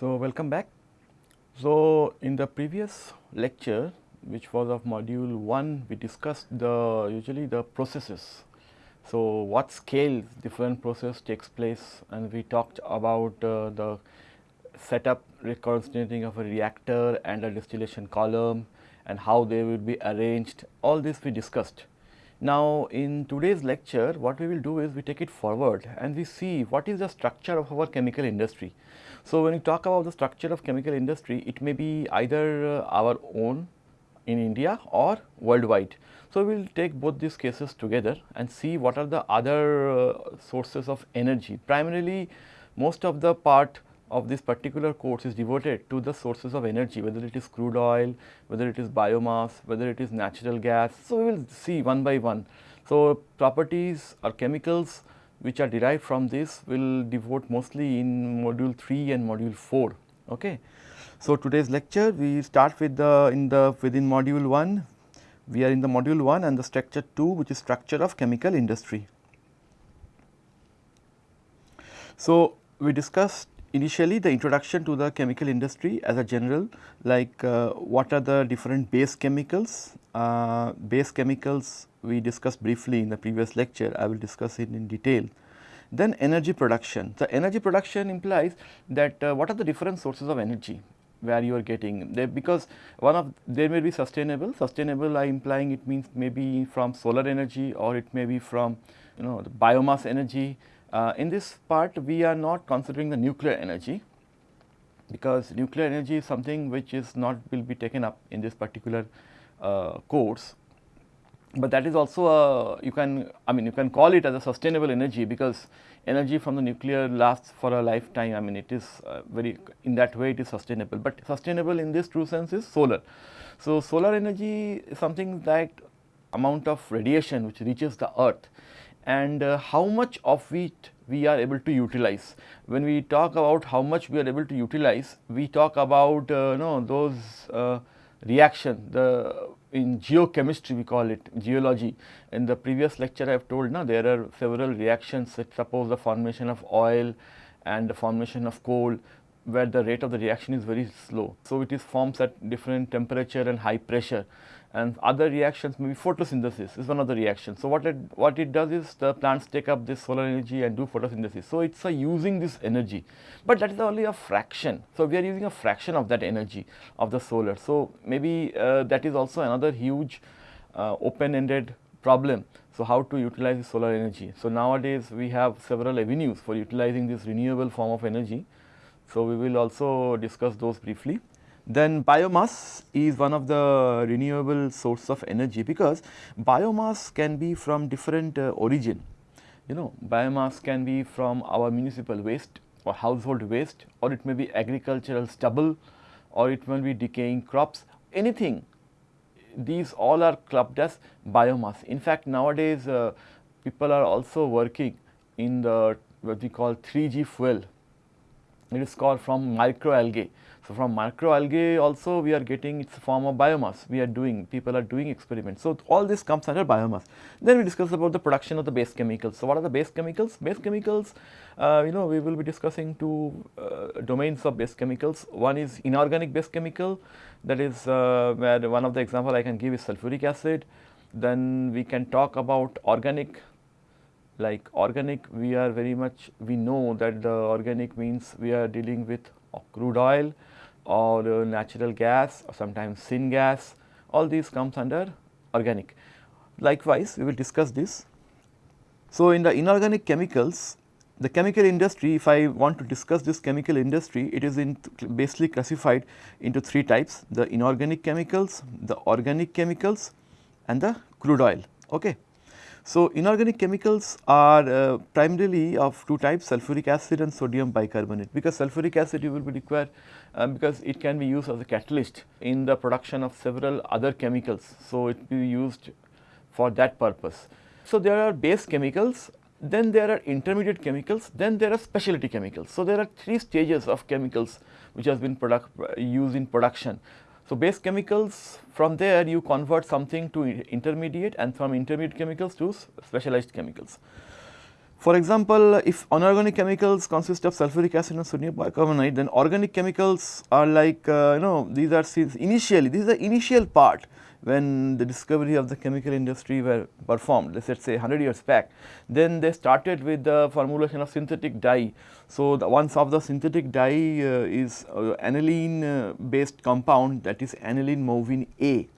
So, welcome back. So, in the previous lecture which was of module 1 we discussed the usually the processes. So, what scale different process takes place and we talked about uh, the setup reconstituting of a reactor and a distillation column and how they will be arranged all this we discussed. Now, in today's lecture what we will do is we take it forward and we see what is the structure of our chemical industry. So, when we talk about the structure of chemical industry it may be either uh, our own in India or worldwide. So, we will take both these cases together and see what are the other uh, sources of energy. Primarily most of the part of this particular course is devoted to the sources of energy whether it is crude oil, whether it is biomass, whether it is natural gas. So, we will see one by one. So, properties or chemicals which are derived from this will devote mostly in module 3 and module 4. Okay. So, today's lecture we start with the in the within module 1 we are in the module 1 and the structure 2 which is structure of chemical industry. So, we discussed initially the introduction to the chemical industry as a general like uh, what are the different base chemicals. Uh, base chemicals we discussed briefly in the previous lecture I will discuss it in detail. Then energy production. The energy production implies that uh, what are the different sources of energy where you are getting because one of there may be sustainable, sustainable I implying it means maybe from solar energy or it may be from you know biomass energy. Uh, in this part we are not considering the nuclear energy because nuclear energy is something which is not will be taken up in this particular uh, course. But that is also a you can I mean you can call it as a sustainable energy because energy from the nuclear lasts for a lifetime I mean it is uh, very in that way it is sustainable, but sustainable in this true sense is solar. So, solar energy is something that amount of radiation which reaches the earth and uh, how much of it we are able to utilize. When we talk about how much we are able to utilize, we talk about uh, know those uh, reaction, the in geochemistry we call it geology. In the previous lecture I have told now there are several reactions that suppose the formation of oil and the formation of coal where the rate of the reaction is very slow. So, it is forms at different temperature and high pressure and other reactions maybe photosynthesis is one of the reactions. So, what it, what it does is the plants take up this solar energy and do photosynthesis. So, it is using this energy, but that is only a fraction. So, we are using a fraction of that energy of the solar. So, maybe uh, that is also another huge uh, open ended problem. So, how to utilize the solar energy. So, nowadays we have several avenues for utilizing this renewable form of energy. So, we will also discuss those briefly. Then biomass is one of the renewable source of energy because biomass can be from different uh, origin. You know biomass can be from our municipal waste or household waste or it may be agricultural stubble or it may be decaying crops anything these all are clubbed as biomass. In fact, nowadays uh, people are also working in the what we call 3G fuel it is called from microalgae. So, from microalgae also we are getting its form of biomass, we are doing, people are doing experiments. So, all this comes under biomass. Then we discuss about the production of the base chemicals. So, what are the base chemicals? Base chemicals, uh, you know, we will be discussing two uh, domains of base chemicals. One is inorganic base chemical, that is uh, where one of the example I can give is sulfuric acid. Then we can talk about organic like organic we are very much we know that the organic means we are dealing with crude oil or natural gas or sometimes syngas all these comes under organic. Likewise, we will discuss this. So, in the inorganic chemicals the chemical industry if I want to discuss this chemical industry it is in basically classified into three types the inorganic chemicals, the organic chemicals and the crude oil. Okay. So, inorganic chemicals are uh, primarily of two types sulfuric acid and sodium bicarbonate because sulfuric acid you will be required uh, because it can be used as a catalyst in the production of several other chemicals. So, it will be used for that purpose. So, there are base chemicals then there are intermediate chemicals then there are specialty chemicals. So, there are three stages of chemicals which has been product, uh, used in production. So, base chemicals from there you convert something to intermediate and from intermediate chemicals to specialized chemicals. For example, if inorganic chemicals consist of sulfuric acid and sodium bicarbonate, then organic chemicals are like uh, you know these are initially this is the initial part when the discovery of the chemical industry were performed let us say 100 years back. Then they started with the formulation of synthetic dye. So, the one of the synthetic dye uh, is uh, aniline uh, based compound that is aniline movin A.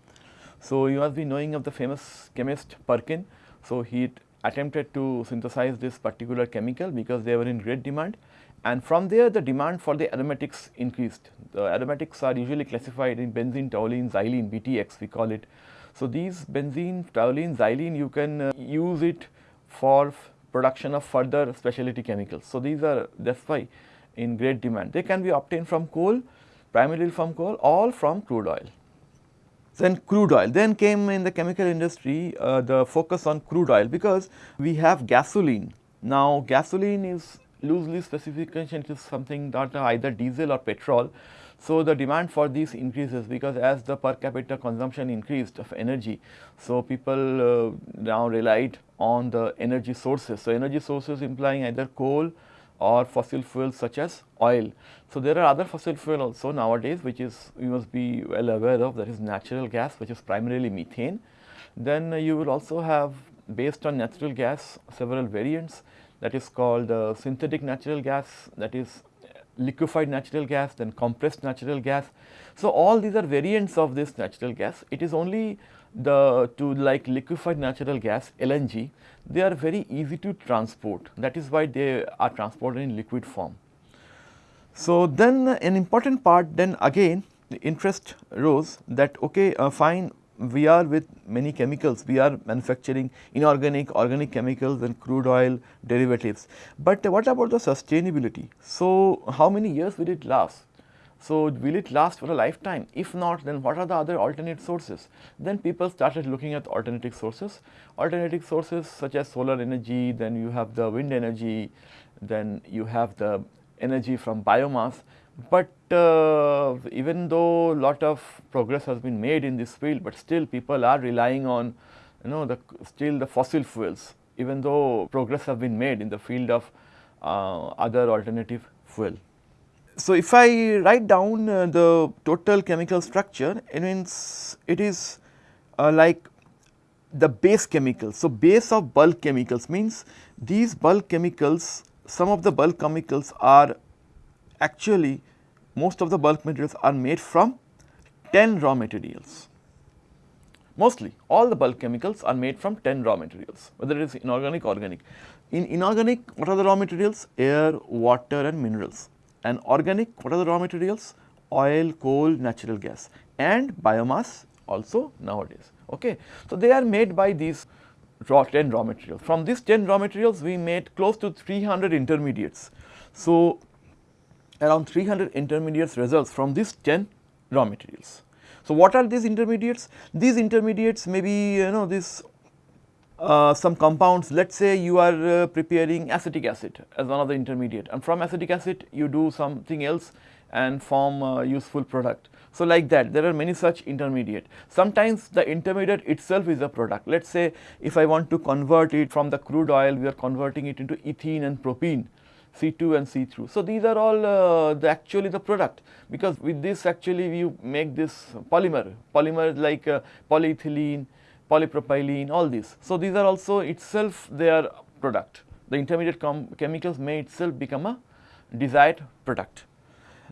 So, you must be knowing of the famous chemist Perkin. So, he attempted to synthesize this particular chemical because they were in great demand and from there the demand for the aromatics increased. The aromatics are usually classified in benzene, toluene, xylene, BTX we call it. So, these benzene, toluene, xylene you can uh, use it for production of further specialty chemicals. So, these are that is why in great demand. They can be obtained from coal, primarily from coal or from crude oil. Then crude oil, then came in the chemical industry uh, the focus on crude oil because we have gasoline. Now, gasoline is loosely specification is something that either diesel or petrol. So, the demand for these increases because as the per capita consumption increased of energy. So, people uh, now relied on the energy sources. So, energy sources implying either coal or fossil fuels such as oil. So, there are other fossil fuel also nowadays which is you must be well aware of that is natural gas which is primarily methane. Then uh, you will also have based on natural gas several variants that is called uh, synthetic natural gas that is liquefied natural gas then compressed natural gas. So, all these are variants of this natural gas it is only the to like liquefied natural gas LNG they are very easy to transport that is why they are transported in liquid form. So, then an important part then again the interest rose that okay uh, fine we are with many chemicals, we are manufacturing inorganic, organic chemicals and crude oil derivatives. But what about the sustainability? So, how many years will it last? So, will it last for a lifetime? If not, then what are the other alternate sources? Then people started looking at alternative sources. Alternative sources such as solar energy, then you have the wind energy, then you have the energy from biomass but uh, even though lot of progress has been made in this field, but still people are relying on you know the still the fossil fuels even though progress have been made in the field of uh, other alternative fuel. So, if I write down uh, the total chemical structure it means it is uh, like the base chemicals. So, base of bulk chemicals means these bulk chemicals some of the bulk chemicals are actually most of the bulk materials are made from 10 raw materials. Mostly all the bulk chemicals are made from 10 raw materials whether it is inorganic or organic. In inorganic what are the raw materials? Air, water and minerals and organic what are the raw materials? Oil, coal, natural gas and biomass also nowadays. Okay. So, they are made by these raw 10 raw materials. From these 10 raw materials we made close to 300 intermediates. So, around 300 intermediates results from these 10 raw materials. So, what are these intermediates? These intermediates may be you know this uh, some compounds let us say you are uh, preparing acetic acid as one of the intermediate and from acetic acid you do something else and form a useful product. So, like that there are many such intermediate. Sometimes the intermediate itself is a product. Let us say if I want to convert it from the crude oil we are converting it into ethene and propene C2 and C3. So, these are all uh, the actually the product because with this actually you make this polymer, polymer like uh, polyethylene, polypropylene all these. So, these are also itself their product. The intermediate chemicals may itself become a desired product.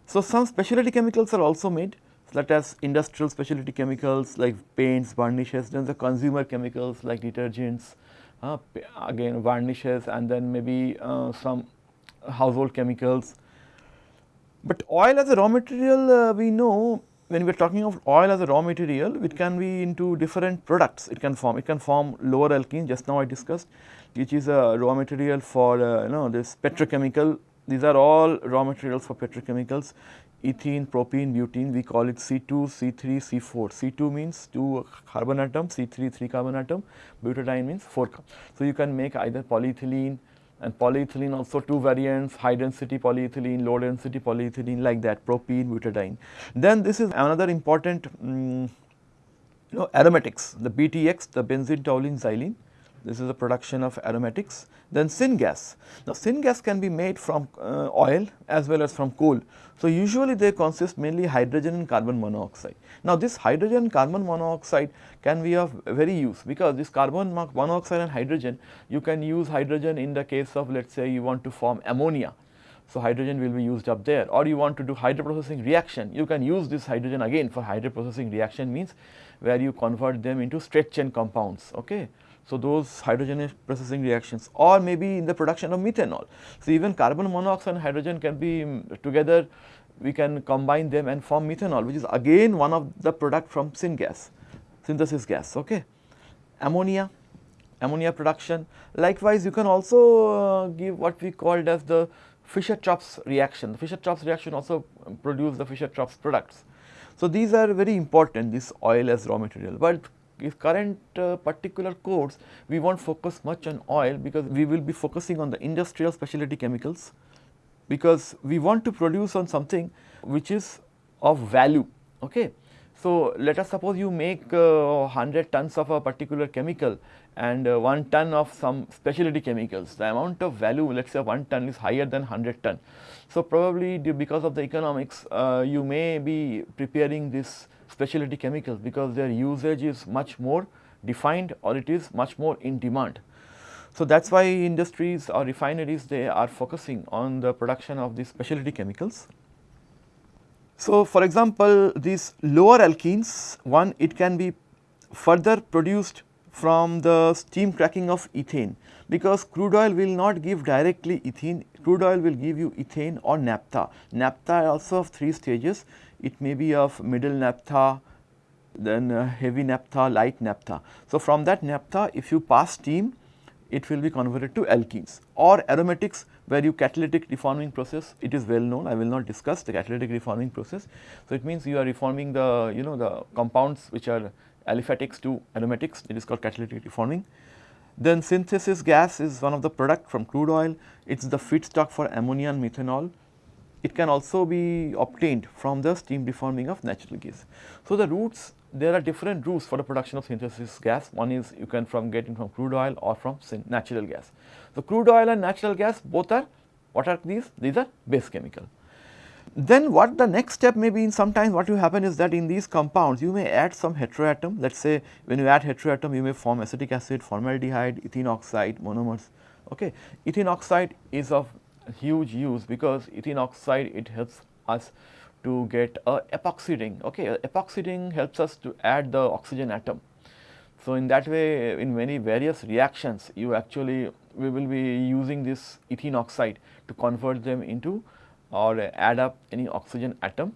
So, some specialty chemicals are also made such as industrial specialty chemicals like paints, varnishes, then the consumer chemicals like detergents, uh, again varnishes and then maybe uh, some household chemicals. But oil as a raw material uh, we know when we are talking of oil as a raw material it can be into different products it can form it can form lower alkene just now I discussed which is a raw material for uh, you know this petrochemical these are all raw materials for petrochemicals ethene, propene, butene we call it C2, C3, C4. C2 means 2 carbon atom, C3 3 carbon atom, butadiene means 4 carbon. So, you can make either polyethylene, and polyethylene also two variants high density polyethylene, low density polyethylene like that propene, butadiene. Then this is another important um, you know aromatics the BTX the benzene, toluene, xylene this is the production of aromatics. Then syngas. Now, syngas can be made from uh, oil as well as from coal. So, usually they consist mainly hydrogen and carbon monoxide. Now, this hydrogen carbon monoxide can be of very use because this carbon monoxide and hydrogen you can use hydrogen in the case of let us say you want to form ammonia. So, hydrogen will be used up there or you want to do hydroprocessing reaction you can use this hydrogen again for hydroprocessing reaction means where you convert them into straight chain compounds. Okay. So, those hydrogen processing reactions or maybe in the production of methanol. So, even carbon monoxide and hydrogen can be um, together we can combine them and form methanol which is again one of the product from syngas, synthesis gas. Okay. Ammonia, ammonia production. Likewise, you can also uh, give what we called as the Fischer-Tropsch reaction. The Fischer-Tropsch reaction also produce the Fischer-Tropsch products. So, these are very important this oil as raw material, but if current uh, particular course we not focus much on oil because we will be focusing on the industrial specialty chemicals because we want to produce on something which is of value. Okay. So, let us suppose you make uh, 100 tons of a particular chemical and uh, 1 ton of some specialty chemicals. The amount of value let us say 1 ton is higher than 100 ton. So, probably because of the economics uh, you may be preparing this specialty chemicals because their usage is much more defined or it is much more in demand. So, that is why industries or refineries they are focusing on the production of these specialty chemicals. So, for example, these lower alkenes one it can be further produced from the steam cracking of ethane because crude oil will not give directly ethene, crude oil will give you ethane or naphtha. Naphtha also of 3 stages, it may be of middle naphtha, then uh, heavy naphtha, light naphtha. So, from that naphtha if you pass steam it will be converted to alkenes or aromatics where you catalytic reforming process it is well known I will not discuss the catalytic reforming process. So, it means you are reforming the you know the compounds which are aliphatics to aromatics it is called catalytic reforming. Then synthesis gas is one of the product from crude oil it is the feedstock for ammonia and methanol it can also be obtained from the steam reforming of natural gas. So, the routes there are different routes for the production of synthesis gas. One is you can from getting from crude oil or from natural gas. So, crude oil and natural gas both are what are these? These are base chemical. Then what the next step may be in sometimes what will happen is that in these compounds you may add some heteroatom. Let us say when you add heteroatom you may form acetic acid, formaldehyde, ethene oxide, monomers. Okay. Ethene oxide is of huge use because ethene oxide it helps us to get a epoxy ring. Okay, epoxy ring helps us to add the oxygen atom. So, in that way in many various reactions you actually we will be using this ethene oxide to convert them into or add up any oxygen atom.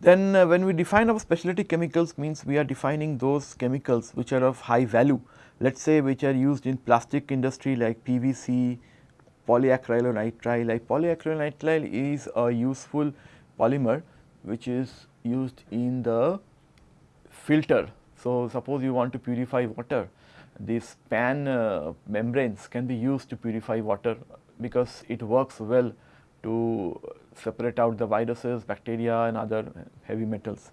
Then uh, when we define our specialty chemicals means we are defining those chemicals which are of high value let us say which are used in plastic industry like PVC, polyacrylonitrile polyacrylonitrile is a useful polymer which is used in the filter. So, suppose you want to purify water, these PAN uh, membranes can be used to purify water because it works well to separate out the viruses, bacteria and other heavy metals.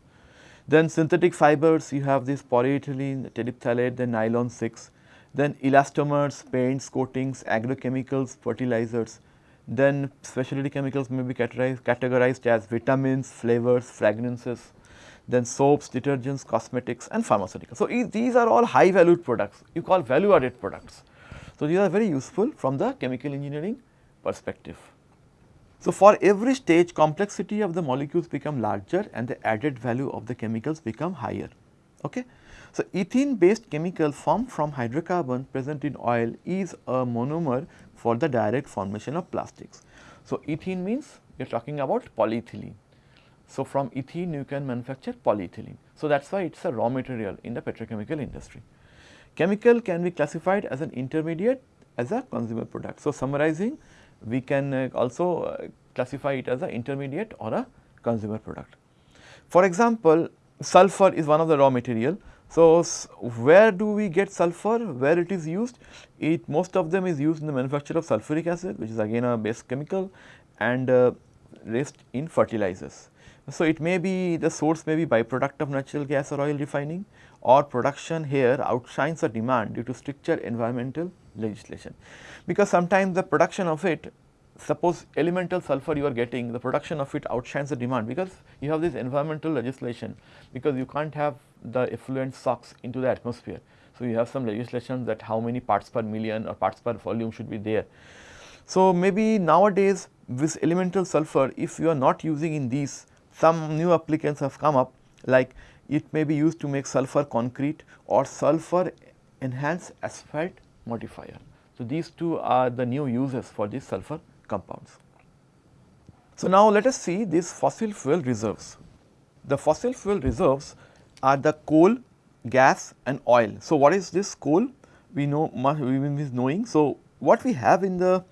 Then synthetic fibers, you have this polyethylene, terephthalate, then nylon 6, then elastomers, paints, coatings, agrochemicals, fertilizers. Then specialty chemicals may be categorized, categorized as vitamins, flavors, fragrances, then soaps, detergents, cosmetics and pharmaceuticals. So, these are all high valued products, you call value added products. So, these are very useful from the chemical engineering perspective. So, for every stage complexity of the molecules become larger and the added value of the chemicals become higher. Okay. So, ethene based chemical formed from hydrocarbon present in oil is a monomer for the direct formation of plastics. So, ethene means we are talking about polyethylene. So, from ethene you can manufacture polyethylene. So, that is why it is a raw material in the petrochemical industry. Chemical can be classified as an intermediate as a consumer product. So, summarizing we can uh, also uh, classify it as an intermediate or a consumer product. For example, sulfur is one of the raw material so, where do we get sulfur, where it is used? It most of them is used in the manufacture of sulfuric acid which is again a base chemical and uh, rest in fertilizers. So, it may be the source may be byproduct of natural gas or oil refining or production here outshines the demand due to stricter environmental legislation. Because sometimes the production of it suppose elemental sulfur you are getting the production of it outshines the demand because you have this environmental legislation because you can't have the effluent SOx into the atmosphere. So, you have some legislation that how many parts per million or parts per volume should be there. So, maybe nowadays this elemental sulfur if you are not using in these some new applicants have come up like it may be used to make sulfur concrete or sulfur enhanced asphalt modifier. So, these two are the new uses for this sulfur compounds. So, now let us see these fossil fuel reserves. The fossil fuel reserves are the coal, gas and oil. So, what is this coal? We know we will be knowing. So, what we have in the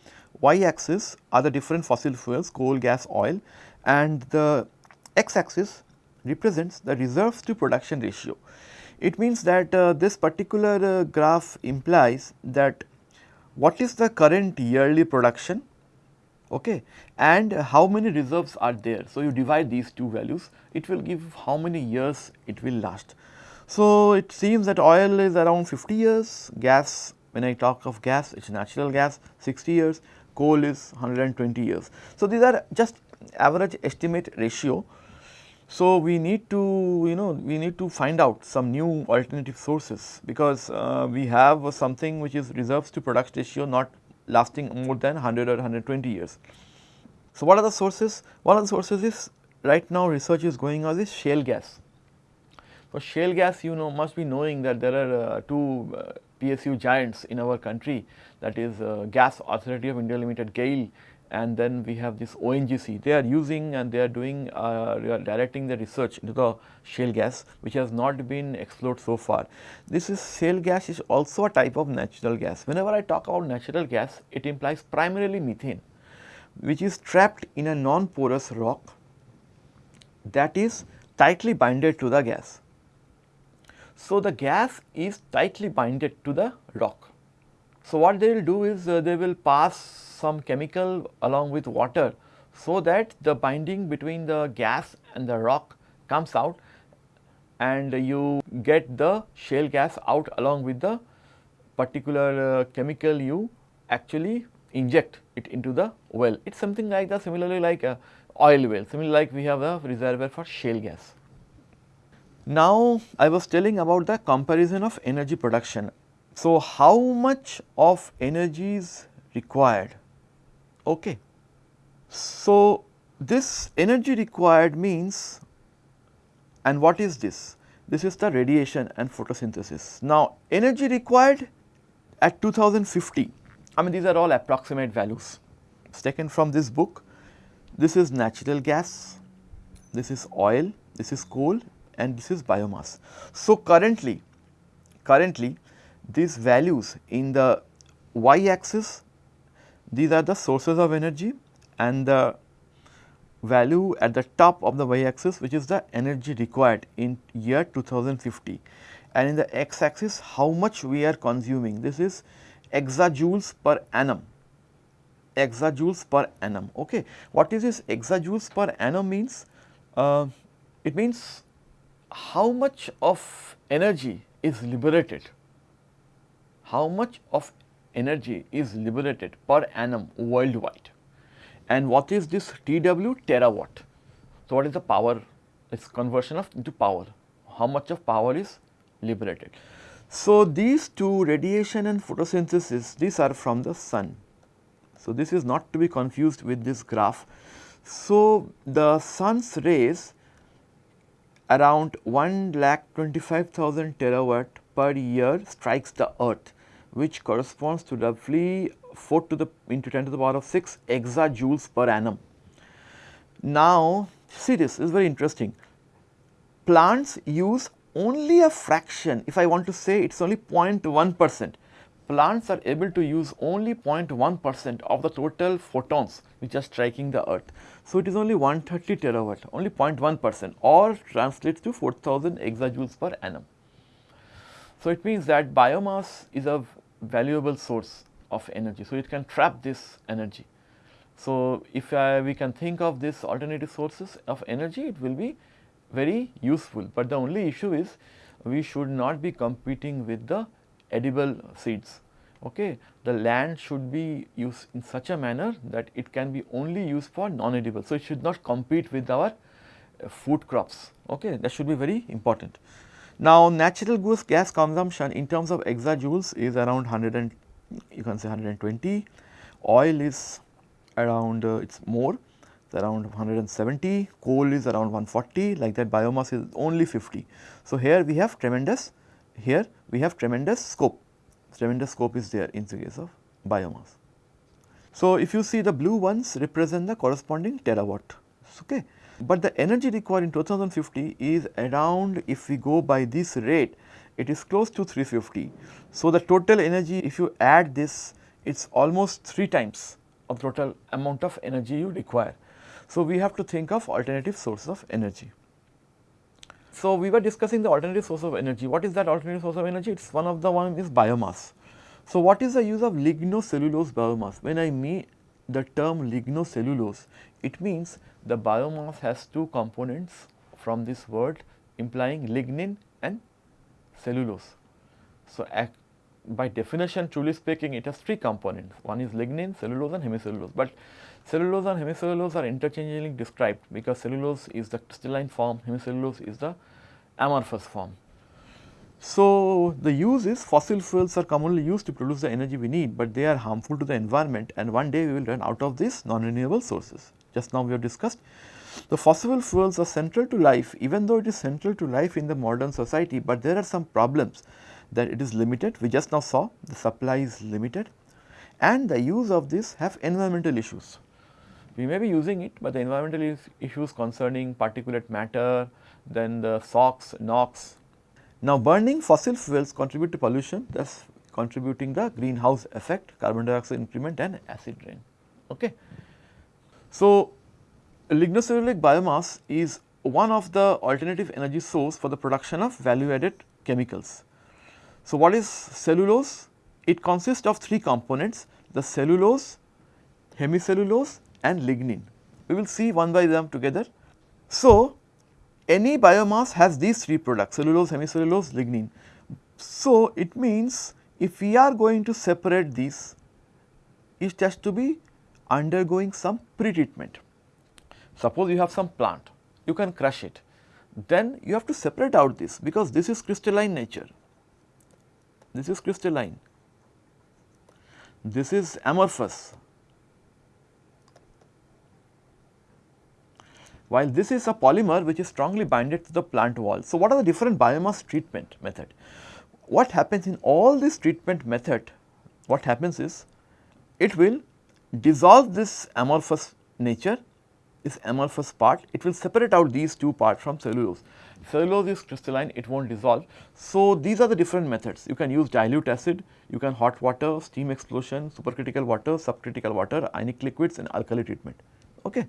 y axis are the different fossil fuels coal, gas, oil and the x axis represents the reserves to production ratio. It means that uh, this particular uh, graph implies that what is the current yearly production okay, and how many reserves are there. So, you divide these two values it will give how many years it will last. So, it seems that oil is around 50 years, gas when I talk of gas it is natural gas 60 years, coal is 120 years. So, these are just average estimate ratio so, we need to you know we need to find out some new alternative sources because uh, we have something which is reserves to production ratio not lasting more than 100 or 120 years. So, what are the sources? One of the sources is right now research is going on this shale gas. For shale gas you know must be knowing that there are uh, two uh, PSU giants in our country that is uh, Gas Authority of India Limited GAIL and then we have this ONGC. They are using and they are doing uh, directing the research into the shale gas which has not been explored so far. This is shale gas is also a type of natural gas. Whenever I talk about natural gas it implies primarily methane which is trapped in a non-porous rock that is tightly binded to the gas. So, the gas is tightly binded to the rock. So, what they will do is uh, they will pass some chemical along with water so that the binding between the gas and the rock comes out and you get the shale gas out along with the particular uh, chemical you actually inject it into the well. It is something like the similarly like a oil well, similarly like we have a reservoir for shale gas. Now, I was telling about the comparison of energy production. So, how much of energy is required Okay. So, this energy required means and what is this? This is the radiation and photosynthesis. Now, energy required at 2050, I mean these are all approximate values. It's taken from this book. This is natural gas, this is oil, this is coal and this is biomass. So, currently, currently these values in the y axis these are the sources of energy and the value at the top of the y axis which is the energy required in year 2050 and in the x axis how much we are consuming. This is exajoules per annum. Exajoules per annum okay. What is this exajoules per annum means? Uh, it means how much of energy is liberated how much of energy is liberated per annum worldwide. And what is this TW terawatt? So, what is the power? It is conversion of into power. How much of power is liberated? So, these two radiation and photosynthesis these are from the sun. So, this is not to be confused with this graph. So, the sun's rays around 1 lakh 25,000 terawatt per year strikes the earth which corresponds to roughly 4 to the into 10 to the power of 6 exajoules per annum. Now, see this, is very interesting. Plants use only a fraction, if I want to say it is only 0.1 percent, plants are able to use only 0.1 percent of the total photons which are striking the earth. So, it is only 130 terawatt, only 0.1 percent or translates to 4000 exajoules per annum. So, it means that biomass is a valuable source of energy. So, it can trap this energy So, if we can think of this alternative sources of energy, it will be very useful, but the only issue is we should not be competing with the edible seeds. Okay. The land should be used in such a manner that it can be only used for non-edible. So, it should not compete with our uh, food crops. Okay. That should be very important. Now, natural gas consumption in terms of exajoules is around 100 and you can say 120, oil is around uh, it is more it's around 170, coal is around 140 like that biomass is only 50. So, here we have tremendous here we have tremendous scope tremendous scope is there in the case of biomass. So, if you see the blue ones represent the corresponding terawatt okay. But the energy required in 2050 is around if we go by this rate it is close to 350. So, the total energy if you add this it is almost 3 times of total amount of energy you require. So, we have to think of alternative sources of energy. So, we were discussing the alternative source of energy. What is that alternative source of energy? It is one of the one is biomass. So, what is the use of lignocellulose biomass? When I mean the term lignocellulose, it means the biomass has two components from this word implying lignin and cellulose. So, by definition truly speaking it has three components one is lignin, cellulose and hemicellulose, but cellulose and hemicellulose are interchangeably described because cellulose is the crystalline form, hemicellulose is the amorphous form. So, the use is fossil fuels are commonly used to produce the energy we need, but they are harmful to the environment and one day we will run out of these non-renewable sources. Just now we have discussed the fossil fuels are central to life even though it is central to life in the modern society, but there are some problems that it is limited. We just now saw the supply is limited and the use of this have environmental issues. We may be using it, but the environmental issues concerning particulate matter, then the SOx, NOx. Now, burning fossil fuels contribute to pollution thus contributing the greenhouse effect, carbon dioxide increment and acid rain. Okay. So, lignocellulic biomass is one of the alternative energy source for the production of value added chemicals. So, what is cellulose? It consists of three components the cellulose, hemicellulose and lignin. We will see one by them together. So, any biomass has these three products cellulose, hemicellulose, lignin. So, it means if we are going to separate these, it has to be undergoing some pre-treatment. Suppose you have some plant, you can crush it, then you have to separate out this because this is crystalline nature this is crystalline, this is amorphous, while this is a polymer which is strongly binded to the plant wall. So, what are the different biomass treatment method? What happens in all this treatment method, what happens is it will dissolve this amorphous nature, this amorphous part, it will separate out these two parts from cellulose cellulose is crystalline, it will not dissolve. So, these are the different methods. You can use dilute acid, you can hot water, steam explosion, supercritical water, subcritical water, ionic liquids and alkali treatment. Okay.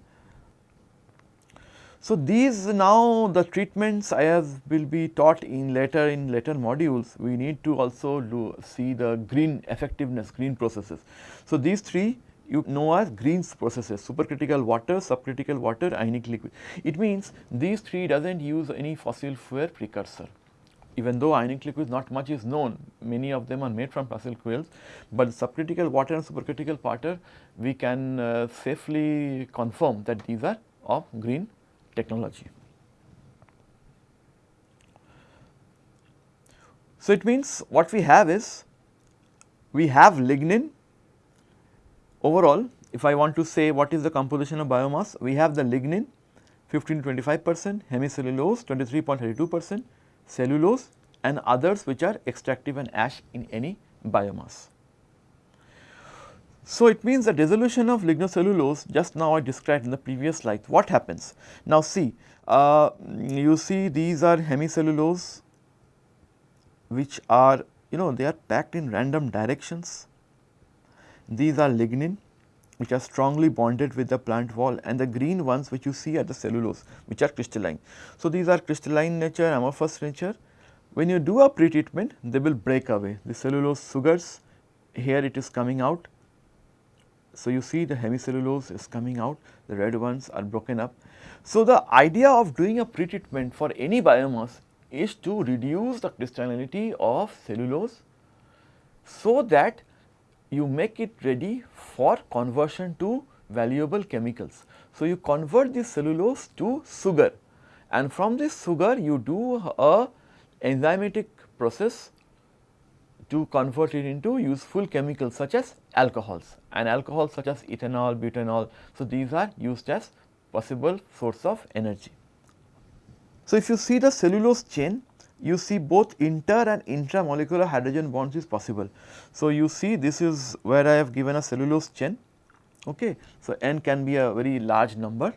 So, these now the treatments I have will be taught in later in later modules, we need to also do see the green effectiveness, green processes. So, these three you know as Green's processes supercritical water, subcritical water, ionic liquid. It means these three does not use any fossil fuel precursor. Even though ionic liquid not much is known, many of them are made from fossil fuels, but subcritical water and supercritical water we can uh, safely confirm that these are of green technology. So, it means what we have is we have lignin Overall, if I want to say what is the composition of biomass, we have the lignin 15 to 25 percent, hemicellulose 23.32 percent, cellulose and others which are extractive and ash in any biomass. So, it means the dissolution of lignocellulose just now I described in the previous slide. What happens? Now, see uh, you see these are hemicellulose which are you know they are packed in random directions these are lignin which are strongly bonded with the plant wall and the green ones which you see are the cellulose which are crystalline. So, these are crystalline nature, amorphous nature. When you do a pre-treatment they will break away the cellulose sugars here it is coming out So, you see the hemicellulose is coming out, the red ones are broken up. So, the idea of doing a pretreatment for any biomass is to reduce the crystallinity of cellulose so that you make it ready for conversion to valuable chemicals. So, you convert this cellulose to sugar and from this sugar you do a enzymatic process to convert it into useful chemicals such as alcohols and alcohols such as ethanol, butanol. So, these are used as possible source of energy. So, if you see the cellulose chain you see both inter and intramolecular hydrogen bonds is possible. So, you see this is where I have given a cellulose chain. Okay. So, n can be a very large number.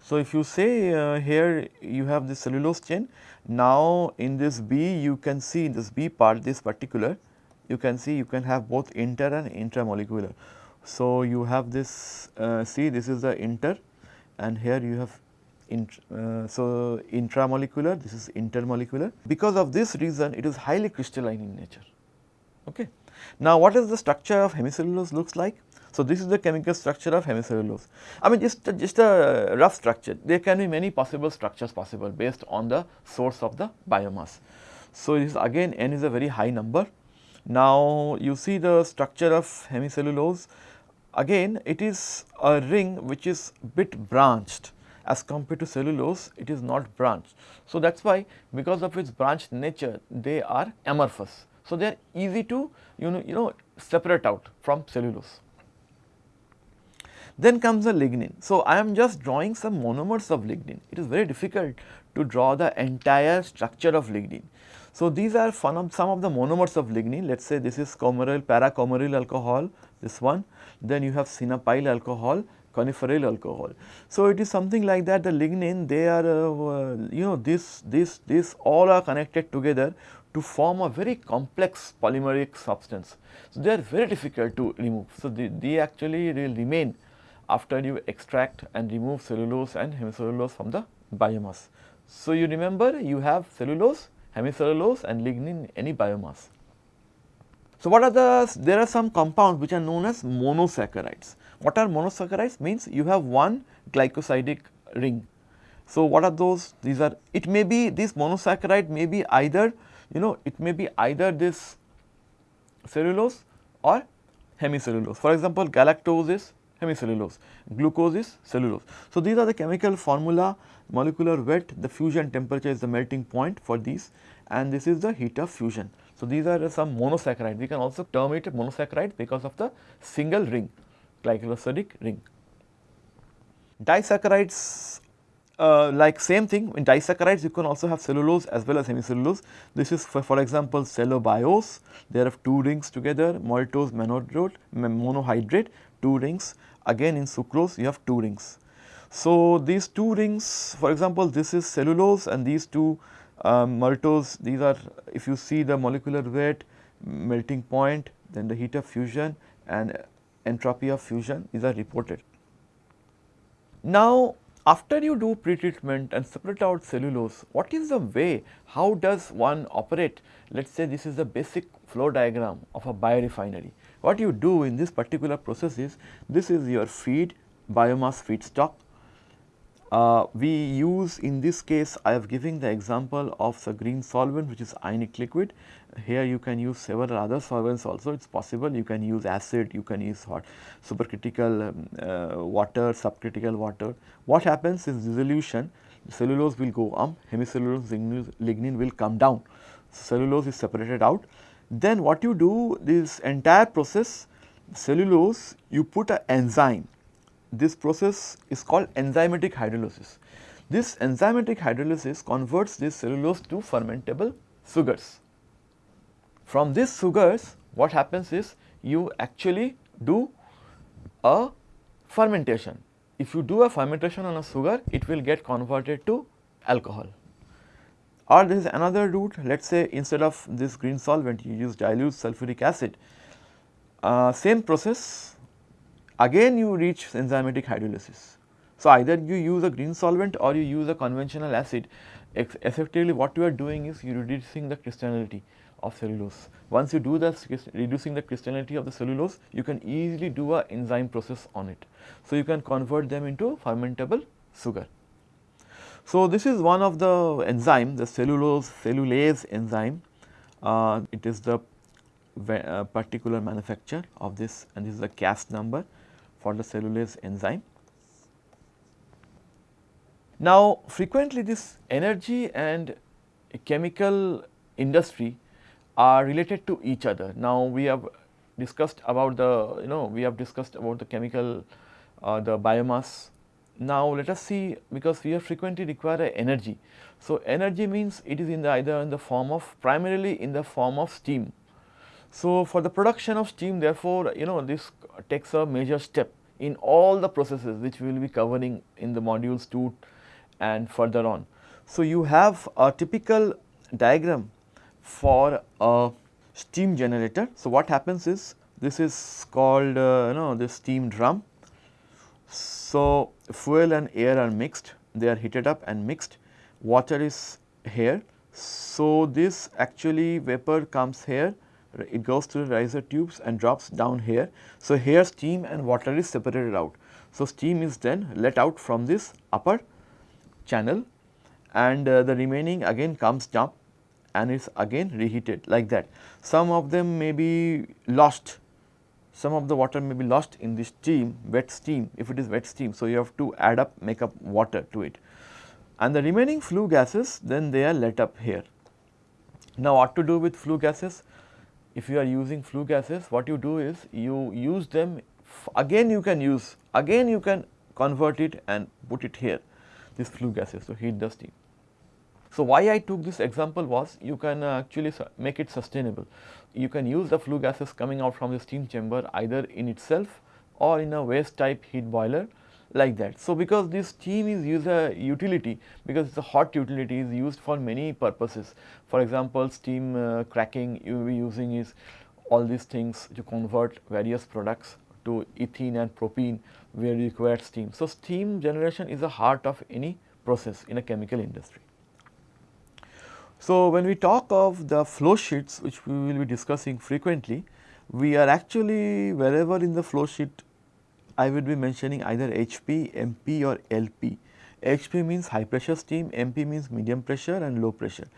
So, if you say uh, here you have the cellulose chain, now in this B you can see in this B part this particular you can see you can have both inter and intramolecular. So, you have this uh, see this is the inter and here you have uh, so intramolecular this is intermolecular. Because of this reason it is highly crystalline in nature. Okay. Now, what is the structure of hemicellulose looks like? So, this is the chemical structure of hemicellulose. I mean just, just a rough structure, there can be many possible structures possible based on the source of the biomass. So, this again n is a very high number. Now, you see the structure of hemicellulose again it is a ring which is bit branched as compared to cellulose it is not branched. So, that is why because of its branched nature they are amorphous. So, they are easy to you know you know separate out from cellulose. Then comes the lignin. So, I am just drawing some monomers of lignin. It is very difficult to draw the entire structure of lignin. So, these are of, some of the monomers of lignin. Let us say this is coumaryl, para-coumaryl alcohol, this one. Then you have sinapyl alcohol, coniferyl alcohol. So, it is something like that the lignin they are uh, you know this, this, this all are connected together to form a very complex polymeric substance. So, they are very difficult to remove. So, they, they actually will remain after you extract and remove cellulose and hemicellulose from the biomass. So, you remember you have cellulose, hemicellulose and lignin in any biomass. So, what are the, there are some compounds which are known as monosaccharides. What are monosaccharides? Means you have one glycosidic ring. So, what are those? These are, it may be this monosaccharide may be either, you know, it may be either this cellulose or hemicellulose. For example, galactose is hemicellulose, glucose is cellulose. So, these are the chemical formula molecular weight, the fusion temperature is the melting point for these and this is the heat of fusion. So, these are some monosaccharide, we can also term it monosaccharide because of the single ring, glycosidic ring. Disaccharides uh, like same thing in disaccharides you can also have cellulose as well as hemicellulose. This is for, for example cellobiose, they have two rings together maltose monohydrate, two rings again in sucrose you have two rings. So, these two rings for example, this is cellulose and these two um, maltose these are if you see the molecular weight melting point then the heat of fusion and entropy of fusion is reported. Now, after you do pretreatment and separate out cellulose, what is the way, how does one operate? Let us say this is the basic flow diagram of a biorefinery. What you do in this particular process is, this is your feed, biomass feedstock. Uh, we use in this case, I have given the example of the green solvent which is ionic liquid here you can use several other solvents also it is possible you can use acid, you can use hot supercritical um, uh, water, subcritical water. What happens is dissolution cellulose will go up, hemicellulose lignin will come down. Cellulose is separated out. Then what you do this entire process cellulose you put an enzyme. This process is called enzymatic hydrolysis. This enzymatic hydrolysis converts this cellulose to fermentable sugars. From these sugars what happens is you actually do a fermentation. If you do a fermentation on a sugar it will get converted to alcohol or there is another route let us say instead of this green solvent you use dilute sulfuric acid uh, same process again you reach enzymatic hydrolysis. So, either you use a green solvent or you use a conventional acid effectively what you are doing is you reducing the crystallinity of cellulose. Once you do that reducing the crystallinity of the cellulose, you can easily do a enzyme process on it. So, you can convert them into fermentable sugar. So, this is one of the enzyme the cellulose cellulase enzyme. Uh, it is the uh, particular manufacture of this and this is the CAS number for the cellulase enzyme. Now, frequently this energy and chemical industry are related to each other. Now, we have discussed about the you know we have discussed about the chemical uh, the biomass. Now, let us see because we frequently require energy. So, energy means it is in the either in the form of primarily in the form of steam. So, for the production of steam therefore, you know this takes a major step in all the processes which we will be covering in the modules 2 and further on. So, you have a typical diagram for a steam generator. So, what happens is this is called uh, you know this steam drum. So, fuel and air are mixed they are heated up and mixed water is here. So, this actually vapor comes here it goes through the riser tubes and drops down here. So, here steam and water is separated out. So, steam is then let out from this upper channel and uh, the remaining again comes down and is again reheated like that. Some of them may be lost, some of the water may be lost in this steam, wet steam if it is wet steam. So, you have to add up make up water to it and the remaining flue gases then they are let up here. Now, what to do with flue gases? If you are using flue gases what you do is you use them again you can use again you can convert it and put it here this flue gases to heat the steam. So, why I took this example was you can uh, actually make it sustainable. You can use the flue gases coming out from the steam chamber either in itself or in a waste type heat boiler like that. So, because this steam is used a utility because it is a hot utility is used for many purposes. For example, steam uh, cracking you will be using is all these things to convert various products to ethene and propene where you require steam. So, steam generation is the heart of any process in a chemical industry. So, when we talk of the flow sheets which we will be discussing frequently, we are actually wherever in the flow sheet I will be mentioning either HP, MP or LP. HP means high pressure steam, MP means medium pressure and low pressure.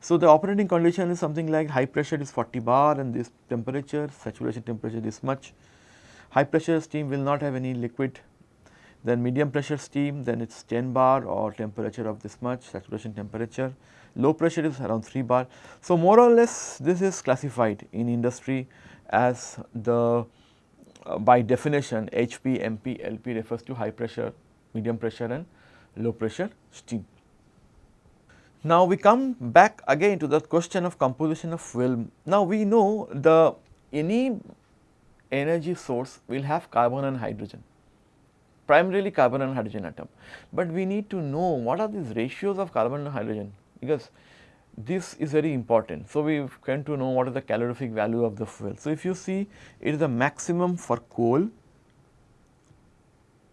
So, the operating condition is something like high pressure is 40 bar and this temperature, saturation temperature is much. High pressure steam will not have any liquid then medium pressure steam then it is 10 bar or temperature of this much saturation temperature, low pressure is around 3 bar. So, more or less this is classified in industry as the uh, by definition HP, MP, LP refers to high pressure, medium pressure and low pressure steam. Now, we come back again to the question of composition of fuel. Now, we know the any energy source will have carbon and hydrogen primarily carbon and hydrogen atom. But we need to know what are these ratios of carbon and hydrogen because this is very important. So, we come to know what is the calorific value of the fuel. So, if you see it is the maximum for coal,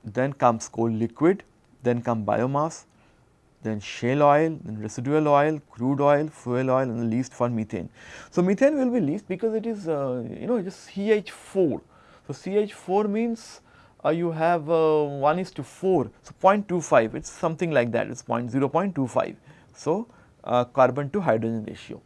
then comes coal liquid, then come biomass, then shale oil, then residual oil, crude oil, fuel oil and the least for methane. So, methane will be least because it is uh, you know is CH4. So, CH4 means uh, you have uh, 1 is to 4, so 0.25 it is something like that it is 0.25. So, uh, carbon to hydrogen ratio.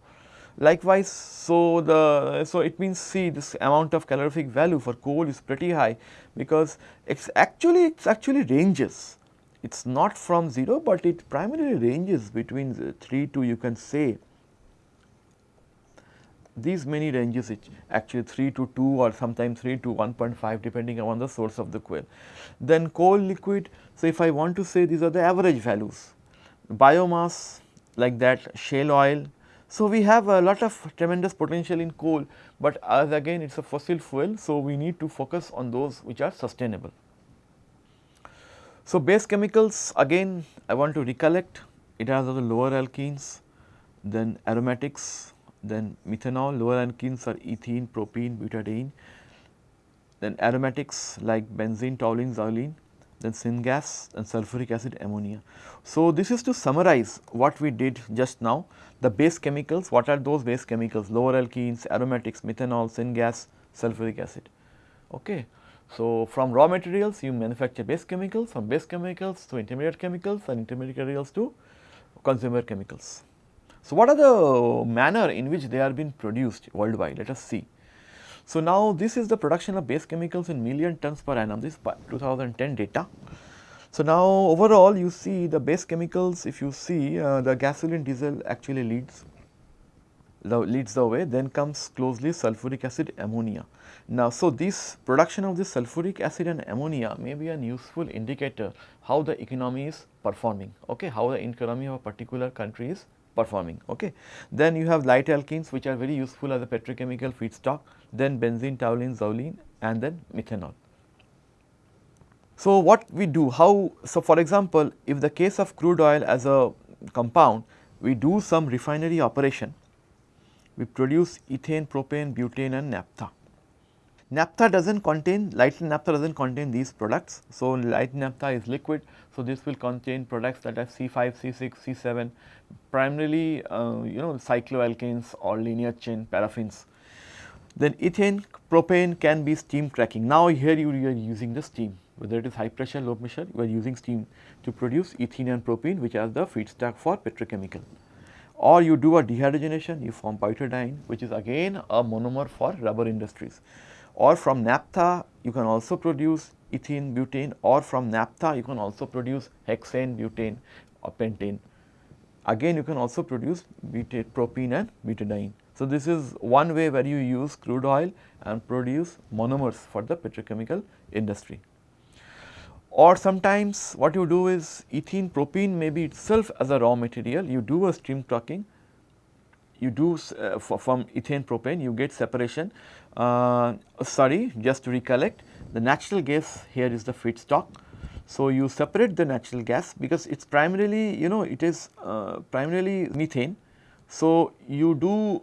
Likewise, so the so it means see this amount of calorific value for coal is pretty high because it's actually it's actually ranges. It's not from 0, but it primarily ranges between 3 to you can say these many ranges actually 3 to 2 or sometimes 3 to 1.5 depending on the source of the coal. Then coal liquid, so if I want to say these are the average values, biomass like that, shale oil. So, we have a lot of tremendous potential in coal, but as again it is a fossil fuel. So, we need to focus on those which are sustainable. So, base chemicals again I want to recollect it has the lower alkenes, then aromatics, then methanol, lower alkenes are ethene, propene, butadiene, then aromatics like benzene, toluene, xylene then syngas and sulfuric acid ammonia. So, this is to summarize what we did just now the base chemicals what are those base chemicals lower alkenes aromatics methanol syngas sulfuric acid. Okay. So, from raw materials you manufacture base chemicals from base chemicals to intermediate chemicals and intermediate materials to consumer chemicals. So, what are the manner in which they are being produced worldwide let us see. So, now this is the production of base chemicals in million tons per annum, this is 2010 data. So, now overall you see the base chemicals if you see uh, the gasoline diesel actually leads the leads the way then comes closely sulfuric acid ammonia. Now, so this production of this sulfuric acid and ammonia may be a useful indicator how the economy is performing, okay, how the economy of a particular country is performing. Okay. Then you have light alkenes which are very useful as a petrochemical feedstock, then benzene, toluene, xylene and then methanol. So, what we do, how, so for example, if the case of crude oil as a compound, we do some refinery operation, we produce ethane, propane, butane and naphtha. Naphtha does not contain, light naphtha does not contain these products. So, light naphtha is liquid. So, this will contain products that are C5, C6, C7, primarily uh, you know cycloalkanes or linear chain paraffins. Then ethane, propane can be steam cracking. Now, here you, you are using the steam whether it is high pressure, low pressure, you are using steam to produce ethene and propene which are the feedstock for petrochemical. Or you do a dehydrogenation, you form butadiene which is again a monomer for rubber industries or from naphtha you can also produce ethene butane or from naphtha you can also produce hexane butane or pentane. Again you can also produce butane, propene and butadiene. So, this is one way where you use crude oil and produce monomers for the petrochemical industry. Or sometimes what you do is ethene propene may be itself as a raw material, you do a steam cracking you do uh, from ethane propane you get separation. Uh, sorry just to recollect the natural gas here is the feedstock. So, you separate the natural gas because it is primarily you know it is uh, primarily methane. So, you do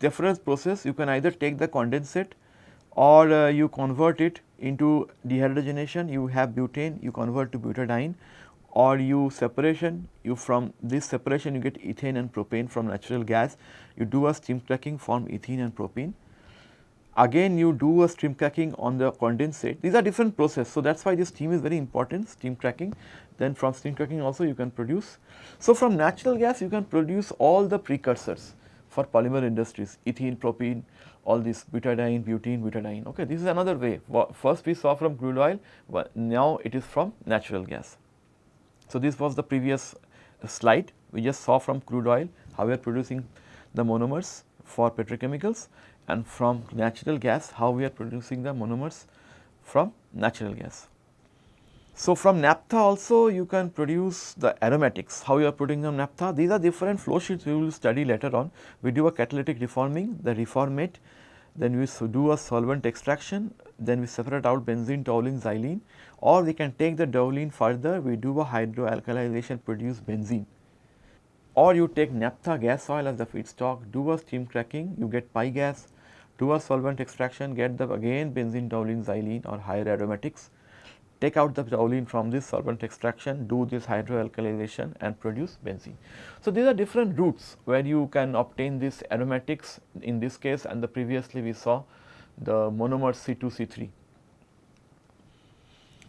different process. You can either take the condensate or uh, you convert it into dehydrogenation. You have butane you convert to butadiene or you separation. You from this separation you get ethane and propane from natural gas. You do a steam cracking form ethene and propane again you do a steam cracking on the condensate. These are different process so that's why this steam is very important steam cracking then from steam cracking also you can produce. So from natural gas you can produce all the precursors for polymer industries ethene propene all this butadiene butene butadiene. Okay this is another way. First we saw from crude oil but now it is from natural gas. So, this was the previous uh, slide. We just saw from crude oil how we are producing the monomers for petrochemicals and from natural gas how we are producing the monomers from natural gas. So, from naphtha also you can produce the aromatics, how you are putting the naphtha. These are different flow sheets we will study later on. We do a catalytic reforming, the reformate, then we do a solvent extraction, then we separate out benzene, toluene, xylene or we can take the toluene further we do a hydrodealkylation produce benzene or you take naphtha gas oil as the feedstock do a steam cracking you get pi a solvent extraction get the again benzene toluene xylene or higher aromatics. Take out the toluene from this solvent extraction do this hydrodealkylation and produce benzene. So, these are different routes where you can obtain this aromatics. In this case and the previously we saw the monomer C2 C3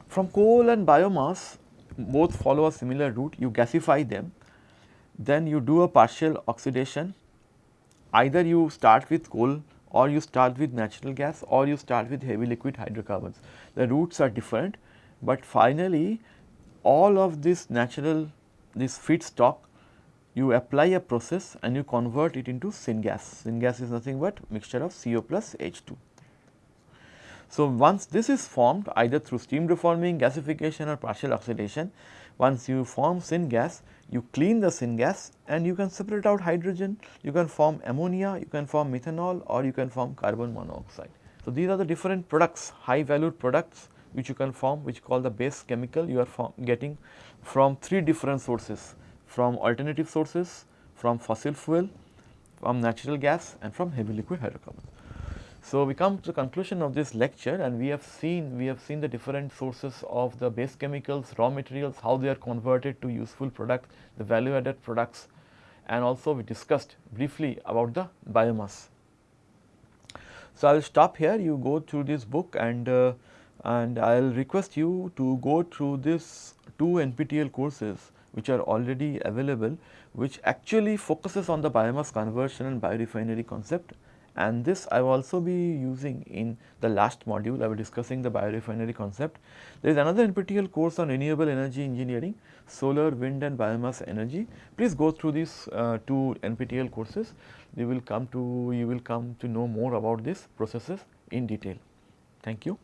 from coal and biomass both follow a similar route. You gasify them. Then you do a partial oxidation. Either you start with coal or you start with natural gas or you start with heavy liquid hydrocarbons. The routes are different, but finally all of this natural this feedstock you apply a process and you convert it into syngas. Syngas is nothing but mixture of CO plus H2. So, once this is formed either through steam reforming, gasification or partial oxidation, once you form syngas, you clean the syngas and you can separate out hydrogen, you can form ammonia, you can form methanol or you can form carbon monoxide. So, these are the different products, high valued products which you can form which call the base chemical you are getting from three different sources, from alternative sources, from fossil fuel, from natural gas and from heavy liquid hydrocarbons. So, we come to the conclusion of this lecture and we have seen we have seen the different sources of the base chemicals, raw materials, how they are converted to useful products, the value added products and also we discussed briefly about the biomass. So, I will stop here you go through this book and uh, and I will request you to go through this two NPTEL courses which are already available which actually focuses on the biomass conversion and biorefinery concept and this I will also be using in the last module I will discussing the biorefinery concept. There is another NPTEL course on renewable energy engineering, solar, wind and biomass energy. Please go through these uh, two NPTEL courses, you will come to you will come to know more about these processes in detail. Thank you.